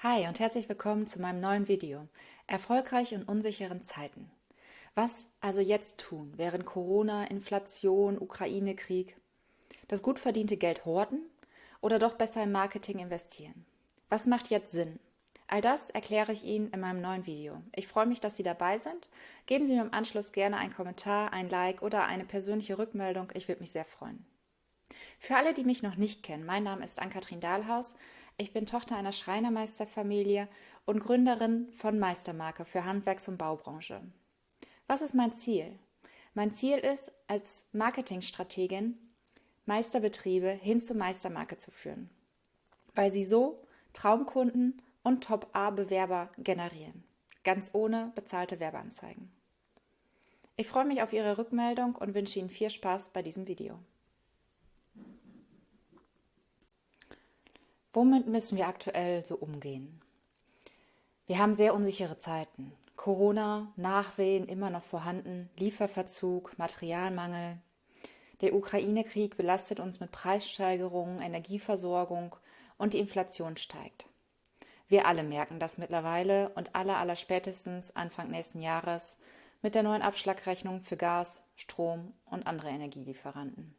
Hi und herzlich willkommen zu meinem neuen Video. Erfolgreich in unsicheren Zeiten. Was also jetzt tun, während Corona, Inflation, Ukraine-Krieg? Das gut verdiente Geld horten oder doch besser im Marketing investieren? Was macht jetzt Sinn? All das erkläre ich Ihnen in meinem neuen Video. Ich freue mich, dass Sie dabei sind. Geben Sie mir im Anschluss gerne einen Kommentar, ein Like oder eine persönliche Rückmeldung. Ich würde mich sehr freuen. Für alle, die mich noch nicht kennen, mein Name ist Ann-Kathrin Dahlhaus. Ich bin Tochter einer Schreinermeisterfamilie und Gründerin von Meistermarke für Handwerks- und Baubranche. Was ist mein Ziel? Mein Ziel ist, als Marketingstrategin Meisterbetriebe hin zur Meistermarke zu führen, weil sie so Traumkunden und Top-A-Bewerber generieren, ganz ohne bezahlte Werbeanzeigen. Ich freue mich auf Ihre Rückmeldung und wünsche Ihnen viel Spaß bei diesem Video. Womit müssen wir aktuell so umgehen? Wir haben sehr unsichere Zeiten. Corona, Nachwehen immer noch vorhanden, Lieferverzug, Materialmangel. Der Ukraine-Krieg belastet uns mit Preissteigerungen, Energieversorgung und die Inflation steigt. Wir alle merken das mittlerweile und aller aller spätestens Anfang nächsten Jahres mit der neuen Abschlagrechnung für Gas, Strom und andere Energielieferanten.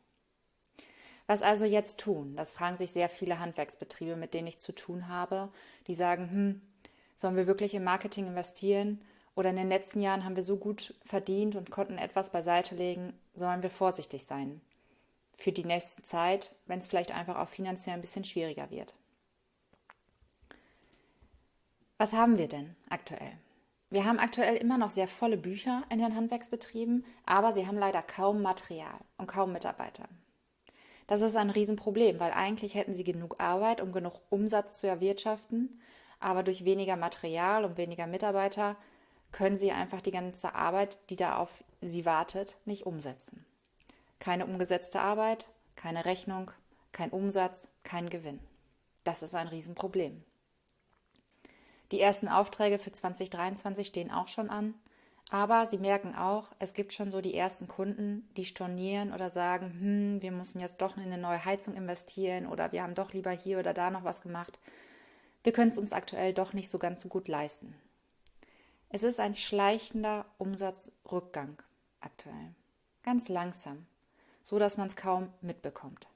Was also jetzt tun? Das fragen sich sehr viele Handwerksbetriebe, mit denen ich zu tun habe, die sagen, hm, sollen wir wirklich im Marketing investieren? Oder in den letzten Jahren haben wir so gut verdient und konnten etwas beiseite legen, sollen wir vorsichtig sein. Für die nächste Zeit, wenn es vielleicht einfach auch finanziell ein bisschen schwieriger wird. Was haben wir denn aktuell? Wir haben aktuell immer noch sehr volle Bücher in den Handwerksbetrieben, aber sie haben leider kaum Material und kaum Mitarbeiter. Das ist ein Riesenproblem, weil eigentlich hätten sie genug Arbeit, um genug Umsatz zu erwirtschaften, aber durch weniger Material und weniger Mitarbeiter können sie einfach die ganze Arbeit, die da auf sie wartet, nicht umsetzen. Keine umgesetzte Arbeit, keine Rechnung, kein Umsatz, kein Gewinn. Das ist ein Riesenproblem. Die ersten Aufträge für 2023 stehen auch schon an. Aber sie merken auch, es gibt schon so die ersten Kunden, die stornieren oder sagen, hm, wir müssen jetzt doch in eine neue Heizung investieren oder wir haben doch lieber hier oder da noch was gemacht. Wir können es uns aktuell doch nicht so ganz so gut leisten. Es ist ein schleichender Umsatzrückgang aktuell. Ganz langsam, so dass man es kaum mitbekommt.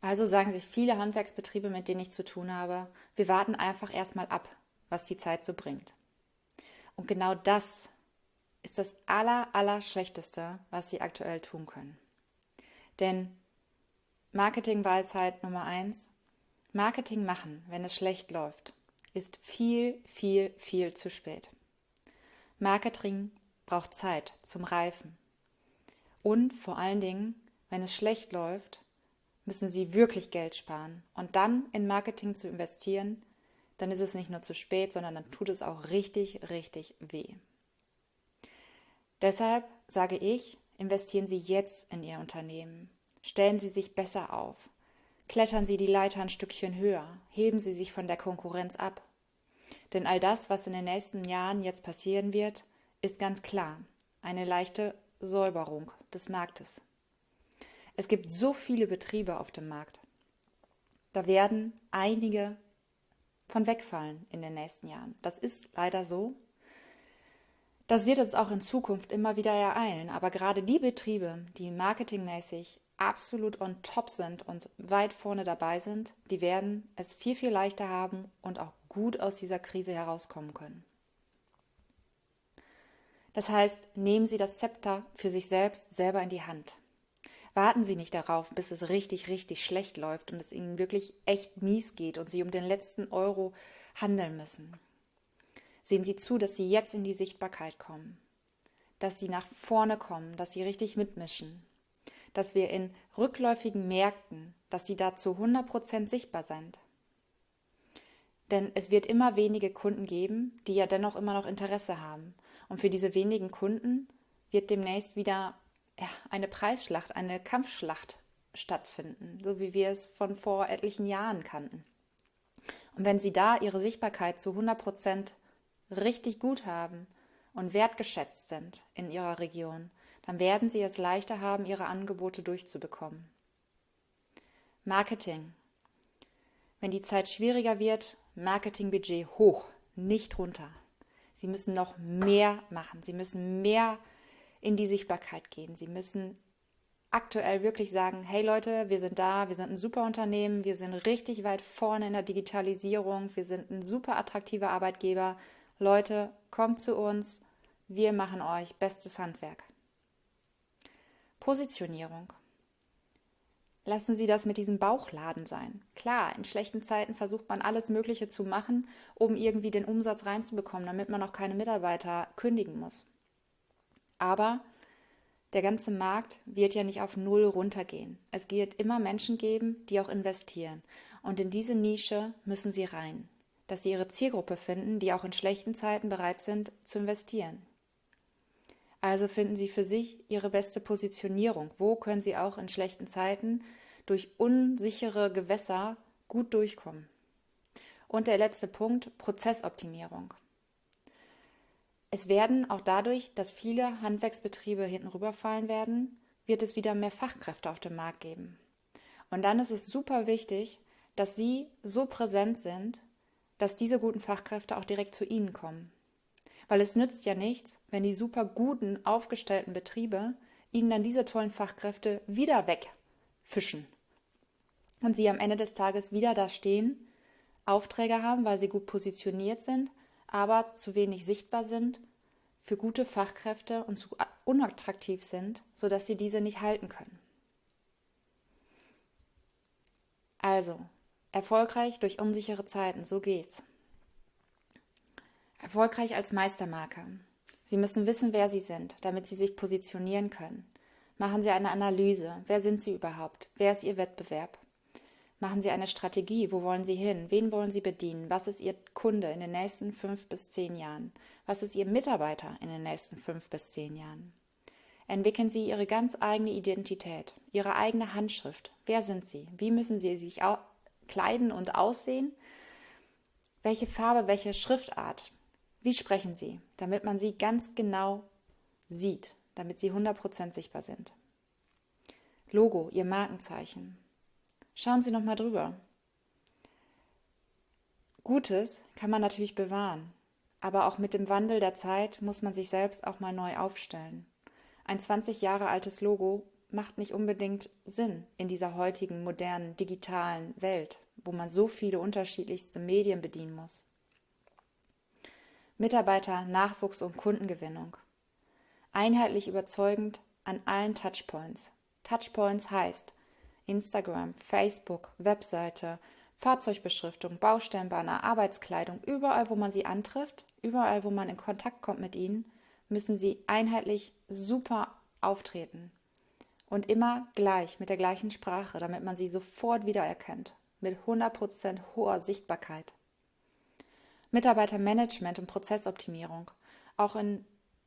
Also sagen sich viele Handwerksbetriebe, mit denen ich zu tun habe, wir warten einfach erstmal ab, was die Zeit so bringt. Und genau das ist das aller, aller Schlechteste, was sie aktuell tun können. Denn Marketingweisheit Nummer eins, Marketing machen, wenn es schlecht läuft, ist viel, viel, viel zu spät. Marketing braucht Zeit zum Reifen. Und vor allen Dingen, wenn es schlecht läuft, müssen Sie wirklich Geld sparen. Und dann in Marketing zu investieren, dann ist es nicht nur zu spät, sondern dann tut es auch richtig, richtig weh. Deshalb sage ich, investieren Sie jetzt in Ihr Unternehmen. Stellen Sie sich besser auf. Klettern Sie die Leiter ein Stückchen höher. Heben Sie sich von der Konkurrenz ab. Denn all das, was in den nächsten Jahren jetzt passieren wird, ist ganz klar eine leichte Säuberung des Marktes. Es gibt so viele Betriebe auf dem Markt. Da werden einige von wegfallen in den nächsten Jahren. Das ist leider so. Das wird es auch in Zukunft immer wieder ereilen. Aber gerade die Betriebe, die marketingmäßig absolut on top sind und weit vorne dabei sind, die werden es viel, viel leichter haben und auch gut aus dieser Krise herauskommen können. Das heißt, nehmen Sie das Zepter für sich selbst selber in die Hand. Warten Sie nicht darauf, bis es richtig, richtig schlecht läuft und es Ihnen wirklich echt mies geht und Sie um den letzten Euro handeln müssen. Sehen Sie zu, dass Sie jetzt in die Sichtbarkeit kommen, dass Sie nach vorne kommen, dass Sie richtig mitmischen, dass wir in rückläufigen Märkten, dass Sie da zu 100% sichtbar sind. Denn es wird immer wenige Kunden geben, die ja dennoch immer noch Interesse haben. Und für diese wenigen Kunden wird demnächst wieder eine Preisschlacht, eine Kampfschlacht stattfinden, so wie wir es von vor etlichen Jahren kannten. Und wenn Sie da Ihre Sichtbarkeit zu 100 Prozent richtig gut haben und wertgeschätzt sind in Ihrer Region, dann werden Sie es leichter haben, Ihre Angebote durchzubekommen. Marketing. Wenn die Zeit schwieriger wird, Marketingbudget hoch, nicht runter. Sie müssen noch mehr machen. Sie müssen mehr in die Sichtbarkeit gehen. Sie müssen aktuell wirklich sagen, hey Leute, wir sind da, wir sind ein super Unternehmen, wir sind richtig weit vorne in der Digitalisierung, wir sind ein super attraktiver Arbeitgeber. Leute, kommt zu uns, wir machen euch bestes Handwerk. Positionierung. Lassen Sie das mit diesem Bauchladen sein. Klar, in schlechten Zeiten versucht man alles Mögliche zu machen, um irgendwie den Umsatz reinzubekommen, damit man auch keine Mitarbeiter kündigen muss. Aber der ganze Markt wird ja nicht auf Null runtergehen. Es wird immer Menschen geben, die auch investieren. Und in diese Nische müssen Sie rein, dass Sie Ihre Zielgruppe finden, die auch in schlechten Zeiten bereit sind zu investieren. Also finden Sie für sich Ihre beste Positionierung. Wo können Sie auch in schlechten Zeiten durch unsichere Gewässer gut durchkommen? Und der letzte Punkt, Prozessoptimierung. Es werden auch dadurch, dass viele Handwerksbetriebe hinten rüberfallen werden, wird es wieder mehr Fachkräfte auf dem Markt geben. Und dann ist es super wichtig, dass Sie so präsent sind, dass diese guten Fachkräfte auch direkt zu Ihnen kommen. Weil es nützt ja nichts, wenn die super guten, aufgestellten Betriebe ihnen dann diese tollen Fachkräfte wieder wegfischen. Und sie am Ende des Tages wieder da stehen, Aufträge haben, weil sie gut positioniert sind, aber zu wenig sichtbar sind für gute Fachkräfte und zu unattraktiv sind, sodass sie diese nicht halten können. Also, erfolgreich durch unsichere Zeiten, so geht's. Erfolgreich als Meistermarke. Sie müssen wissen, wer Sie sind, damit Sie sich positionieren können. Machen Sie eine Analyse. Wer sind Sie überhaupt? Wer ist Ihr Wettbewerb? Machen Sie eine Strategie. Wo wollen Sie hin? Wen wollen Sie bedienen? Was ist Ihr Kunde in den nächsten fünf bis zehn Jahren? Was ist Ihr Mitarbeiter in den nächsten fünf bis zehn Jahren? Entwickeln Sie Ihre ganz eigene Identität, Ihre eigene Handschrift. Wer sind Sie? Wie müssen Sie sich kleiden und aussehen? Welche Farbe, welche Schriftart? Wie sprechen Sie, damit man Sie ganz genau sieht, damit Sie 100% sichtbar sind? Logo, Ihr Markenzeichen. Schauen Sie nochmal drüber. Gutes kann man natürlich bewahren, aber auch mit dem Wandel der Zeit muss man sich selbst auch mal neu aufstellen. Ein 20 Jahre altes Logo macht nicht unbedingt Sinn in dieser heutigen modernen digitalen Welt, wo man so viele unterschiedlichste Medien bedienen muss. Mitarbeiter, Nachwuchs und Kundengewinnung. Einheitlich überzeugend an allen Touchpoints. Touchpoints heißt Instagram, Facebook, Webseite, Fahrzeugbeschriftung, Baustellenbanner, Arbeitskleidung, überall, wo man sie antrifft, überall, wo man in Kontakt kommt mit ihnen, müssen sie einheitlich super auftreten. Und immer gleich, mit der gleichen Sprache, damit man sie sofort wiedererkennt. Mit 100% hoher Sichtbarkeit. Mitarbeitermanagement und Prozessoptimierung. Auch in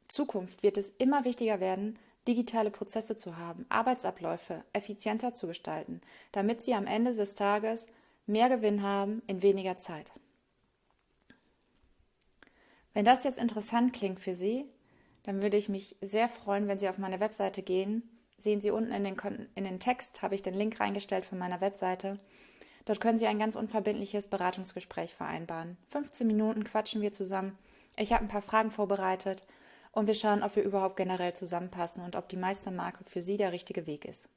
Zukunft wird es immer wichtiger werden, digitale Prozesse zu haben, Arbeitsabläufe effizienter zu gestalten, damit Sie am Ende des Tages mehr Gewinn haben in weniger Zeit. Wenn das jetzt interessant klingt für Sie, dann würde ich mich sehr freuen, wenn Sie auf meine Webseite gehen. Sehen Sie unten in den, in den Text, habe ich den Link reingestellt von meiner Webseite. Dort können Sie ein ganz unverbindliches Beratungsgespräch vereinbaren. 15 Minuten quatschen wir zusammen. Ich habe ein paar Fragen vorbereitet und wir schauen, ob wir überhaupt generell zusammenpassen und ob die Meistermarke für Sie der richtige Weg ist.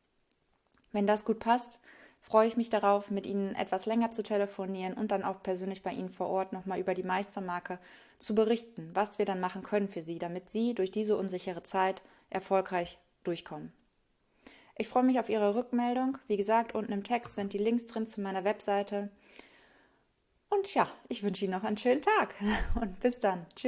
Wenn das gut passt, freue ich mich darauf, mit Ihnen etwas länger zu telefonieren und dann auch persönlich bei Ihnen vor Ort nochmal über die Meistermarke zu berichten, was wir dann machen können für Sie, damit Sie durch diese unsichere Zeit erfolgreich durchkommen. Ich freue mich auf Ihre Rückmeldung. Wie gesagt, unten im Text sind die Links drin zu meiner Webseite. Und ja, ich wünsche Ihnen noch einen schönen Tag und bis dann. Tschüss.